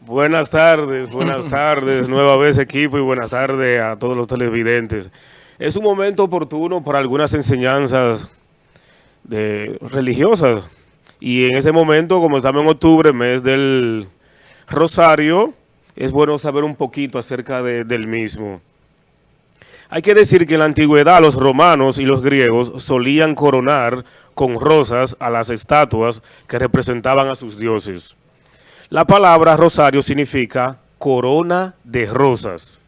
Buenas tardes, buenas tardes, nueva vez equipo y buenas tardes a todos los televidentes. Es un momento oportuno para algunas enseñanzas de, religiosas y en ese momento, como estamos en octubre, mes del Rosario, es bueno saber un poquito acerca del mismo. Hay que decir que en la antigüedad los romanos y los griegos solían coronar con rosas a las estatuas que representaban a sus dioses. La palabra rosario significa corona de rosas.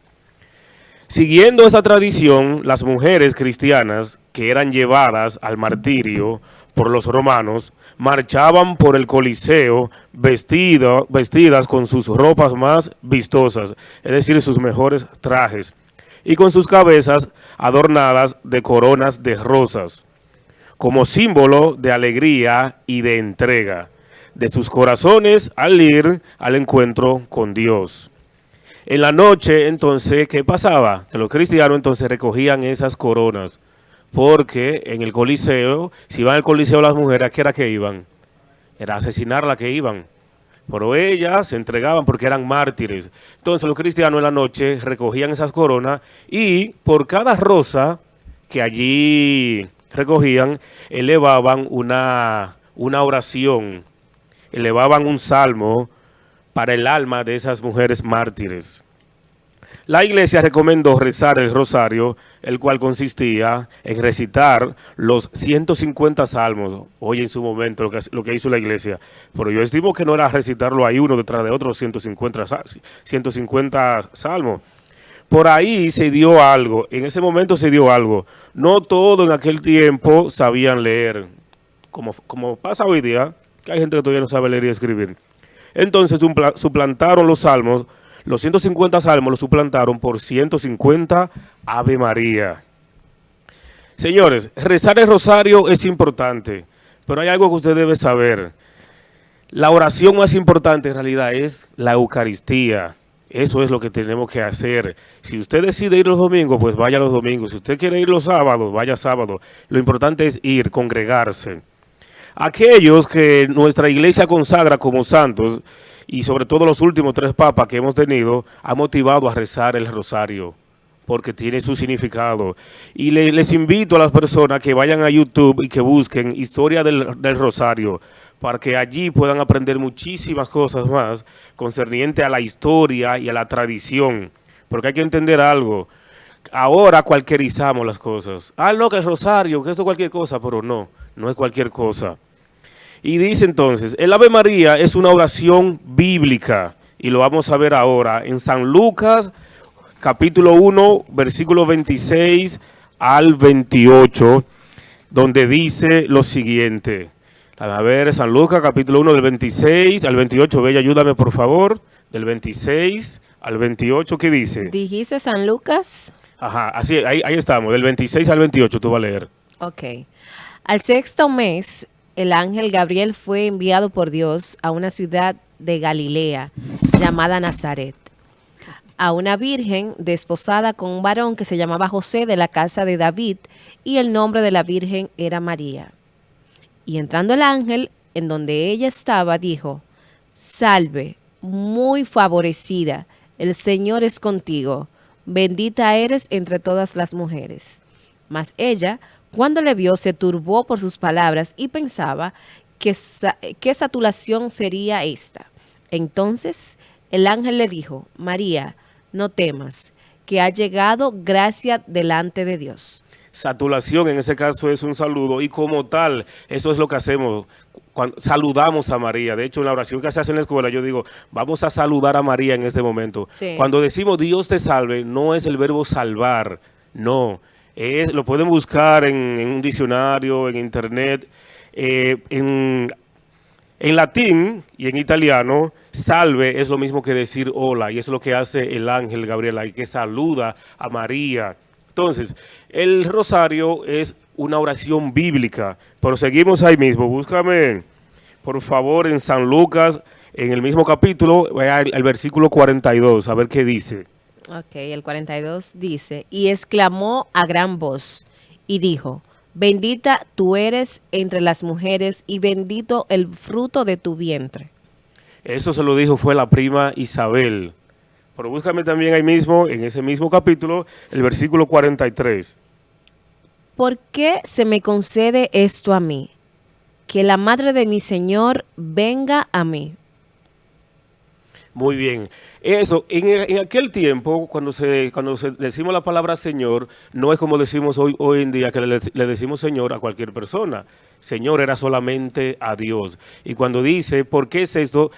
Siguiendo esa tradición, las mujeres cristianas que eran llevadas al martirio por los romanos, marchaban por el Coliseo vestidas con sus ropas más vistosas, es decir, sus mejores trajes, y con sus cabezas adornadas de coronas de rosas, como símbolo de alegría y de entrega de sus corazones al ir al encuentro con Dios. En la noche, entonces, ¿qué pasaba? Que los cristianos entonces recogían esas coronas, porque en el coliseo, si iban al coliseo las mujeres, ¿a qué era que iban? Era asesinar la que iban. Pero ellas se entregaban porque eran mártires. Entonces los cristianos en la noche recogían esas coronas y por cada rosa que allí recogían, elevaban una, una oración, elevaban un salmo para el alma de esas mujeres mártires. La iglesia recomendó rezar el rosario, el cual consistía en recitar los 150 salmos. Hoy en su momento lo que, hizo la iglesia. Pero yo estimo que no era recitarlo ahí uno detrás de otro 150, 150 salmos. Por ahí se dio algo, en ese momento se dio algo. No todo en aquel tiempo sabían leer, como, pasa hoy día, que hay gente que todavía no sabe leer y escribir. Entonces suplantaron los salmos los 150 salmos los suplantaron por 150 Ave María. Señores, rezar el rosario es importante, pero hay algo que usted debe saber. La oración más importante en realidad es la Eucaristía. Eso es lo que tenemos que hacer. Si usted decide ir los domingos, pues vaya los domingos. Si usted quiere ir los sábados, vaya sábado. Lo importante es ir, congregarse. Aquellos que nuestra iglesia consagra como santos, y sobre todo los últimos tres papas que hemos tenido, ha motivado a rezar el rosario porque tiene su significado. Y les invito a las personas que vayan a YouTube y que busquen Historia del, Rosario, para que allí puedan aprender muchísimas cosas más concerniente a la historia y a la tradición. Porque hay que entender algo. Ahora cualquierizamos las cosas. Ah, no, el Rosario, que eso es cualquier cosa, pero no, no es cualquier cosa. Y dice entonces, el Ave María es una oración bíblica, y lo vamos a ver ahora, en San Lucas, capítulo 1, versículo 26 al 28, donde dice lo siguiente. A ver, San Lucas, capítulo 1, del 26 al 28, Bella, ayúdame por favor, del 26 al 28, ¿qué dice? ¿Dijiste San Lucas? Ajá, así, ahí, ahí estamos, del 26 al 28, tú vas a leer. Ok. Al sexto mes, el ángel Gabriel fue enviado por Dios a una ciudad de Galilea llamada Nazaret, a una virgen desposada con un varón que se llamaba José de la casa de David, y el nombre de la virgen era María. Y entrando el ángel, en donde ella estaba, dijo, Salve, muy favorecida, el Señor es contigo, bendita eres entre todas las mujeres. Mas ella, cuando le vio, se turbó por sus palabras y pensaba que qué saturación sería esta. Entonces el ángel le dijo, María, no temas, que ha llegado gracia delante de Dios. Saturación en ese caso es un saludo y como tal, eso es lo que hacemos cuando saludamos a María. De hecho, en la oración que se hace en la escuela, yo digo, vamos a saludar a María en este momento. Cuando decimos Dios te salve, no es el verbo salvar, no lo pueden buscar en, un diccionario, en internet, eh, en, latín y en italiano, salve es lo mismo que decir hola, y es lo que hace el ángel Gabriela, y que saluda a María. Entonces, el rosario es una oración bíblica, pero seguimos ahí mismo. Búscame, por favor, en San Lucas, en el mismo capítulo, el versículo 42, a ver qué dice. Ok, el 42 dice, y exclamó a gran voz y dijo, bendita tú eres entre las mujeres y bendito el fruto de tu vientre. Eso se lo dijo fue la prima Isabel. Pero búscame también ahí mismo, en ese mismo capítulo, el versículo 43. ¿Por qué se me concede esto a mí? Que la madre de mi Señor venga a mí. Muy bien. Eso, en, aquel tiempo, cuando se cuando decimos la palabra Señor, no es como decimos hoy, hoy en día, que le, decimos Señor a cualquier persona. Señor era solamente a Dios. Y cuando dice, ¿por qué es esto?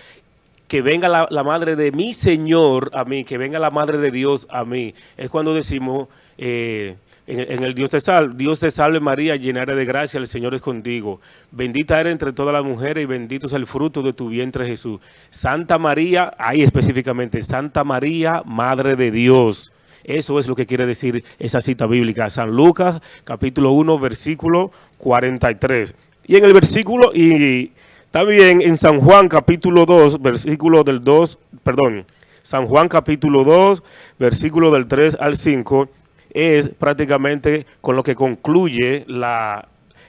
Que venga la, madre de mi Señor a mí, que venga la madre de Dios a mí. Es cuando decimos... Eh, en, el Dios te salve, Dios te salve María, llena de gracia, el Señor es contigo. Bendita eres entre todas las mujeres y bendito es el fruto de tu vientre Jesús. Santa María, ahí específicamente, Santa María, Madre de Dios. Eso es lo que quiere decir esa cita bíblica. San Lucas, capítulo 1, versículo 43. Y en el versículo, y también en San Juan, capítulo 2, versículo del 2, perdón, San Juan, capítulo 2, versículo del 3 al 5, es prácticamente con lo que concluye la,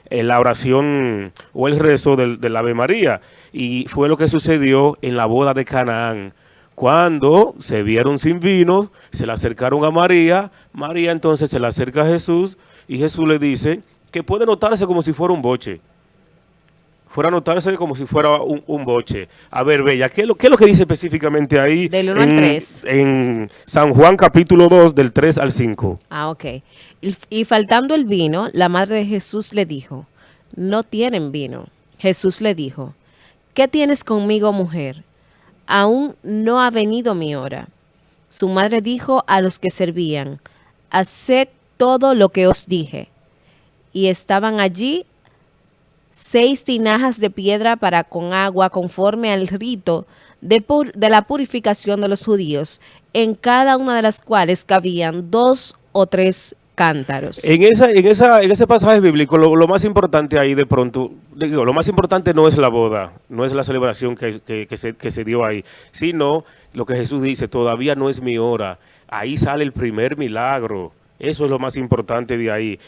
eh, la oración o el rezo del, del, Ave María. Y fue lo que sucedió en la boda de Canaán. Cuando se vieron sin vino, se le acercaron a María, María entonces se le acerca a Jesús y Jesús le dice que puede notarse como si fuera un boche fuera a notarse como si fuera un, boche. A ver, Bella, ¿qué es, lo, ¿qué es lo que dice específicamente ahí? Del 1 al 3. En San Juan capítulo 2, del 3 al 5. Ah, ok. Y, y faltando el vino, la madre de Jesús le dijo, no tienen vino. Jesús le dijo, ¿qué tienes conmigo, mujer? Aún no ha venido mi hora. Su madre dijo a los que servían, haced todo lo que os dije. Y estaban allí seis tinajas de piedra para con agua conforme al rito de, de, la purificación de los judíos, en cada una de las cuales cabían dos o tres cántaros. En esa, en esa, en ese pasaje bíblico, lo, más importante ahí de pronto, digo, lo más importante no es la boda, no es la celebración que, se, que se dio ahí, sino lo que Jesús dice, todavía no es mi hora. Ahí sale el primer milagro. Eso es lo más importante de ahí.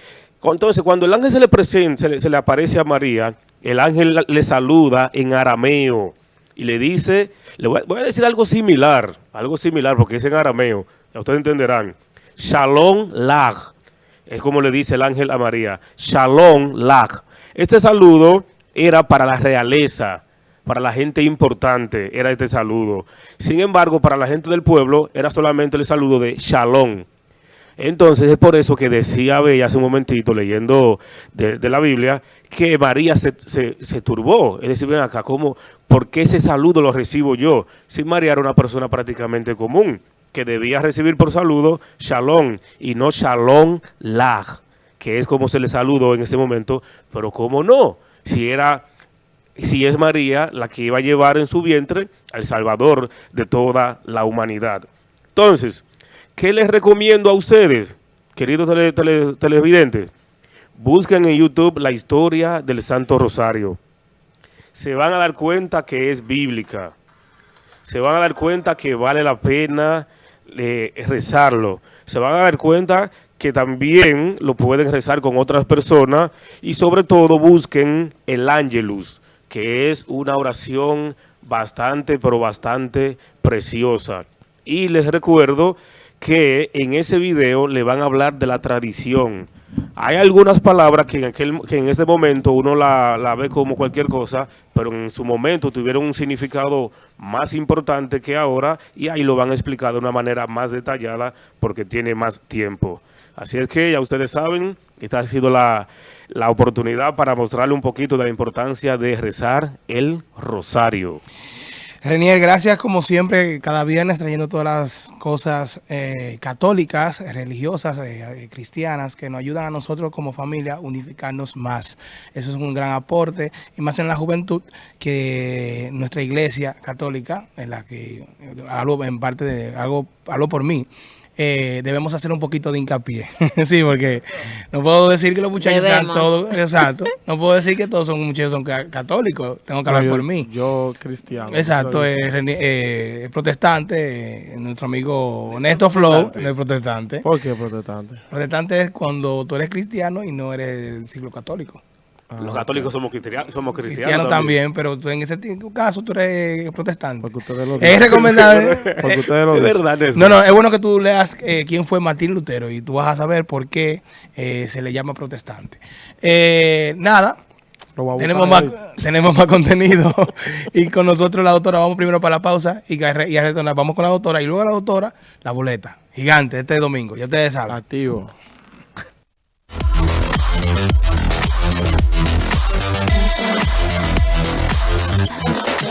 Entonces, cuando el ángel se le presenta, se le, aparece a María, el ángel le saluda en arameo y le dice, le voy a, decir algo similar, algo similar porque es en arameo, ya ustedes entenderán. Shalom lag, es como le dice el ángel a María, Shalom lag. Este saludo era para la realeza, para la gente importante, era este saludo. Sin embargo, para la gente del pueblo, era solamente el saludo de Shalom. Entonces es por eso que decía Bella hace un momentito leyendo de, la Biblia que María se, turbó. Es decir, ven acá, ¿cómo, ¿por qué ese saludo lo recibo yo? Si María era una persona prácticamente común que debía recibir por saludo shalom y no shalom lag, que es como se le saludó en ese momento, pero cómo no, si era si es María la que iba a llevar en su vientre al Salvador de toda la humanidad. Entonces, ¿Qué les recomiendo a ustedes, queridos televidentes? Busquen en YouTube la historia del Santo Rosario. Se van a dar cuenta que es bíblica. Se van a dar cuenta que vale la pena eh, rezarlo. Se van a dar cuenta que también lo pueden rezar con otras personas y sobre todo busquen el Angelus, que es una oración bastante, pero bastante preciosa. Y les recuerdo que en ese video le van a hablar de la tradición. Hay algunas palabras que en, aquel, que en este momento uno la, la, ve como cualquier cosa, pero en su momento tuvieron un significado más importante que ahora y ahí lo van a explicar de una manera más detallada porque tiene más tiempo. Así es que ya ustedes saben, esta ha sido la, la oportunidad para mostrarle un poquito de la importancia de rezar el rosario. Renier, gracias como siempre, cada viernes trayendo todas las cosas eh, católicas, religiosas, eh, eh, cristianas, que nos ayudan a nosotros como familia a unificarnos más. Eso es un gran aporte, y más en la juventud, que nuestra iglesia católica, en la que hablo en parte de, hago, hablo por mí, eh, debemos hacer un poquito de hincapié. sí, porque no puedo decir que los muchachos sean todos, exacto, no puedo decir que todos son muchachos son católicos, tengo que hablar por mí. Yo cristiano. Exacto, es eh, protestante, eh, nuestro amigo Néstor Flow, es protestante. ¿Por qué protestante? Protestante es cuando tú eres cristiano y no eres del siglo católico. Los católicos somos, cristianos, somos cristianos, Cristiano también, pero tú en ese caso tú eres protestante. Porque ustedes lo Es dicen. recomendable. Porque ustedes lo Es dicen. verdad eso. No, no, es bueno que tú leas eh, quién fue Martín Lutero y tú vas a saber por qué eh, se le llama protestante. Eh, nada, tenemos más, tenemos más contenido y con nosotros la doctora vamos primero para la pausa y, a re- y a retornar. Vamos con la doctora y luego la doctora, la boleta. Gigante, este domingo, ya ustedes saben. Activo.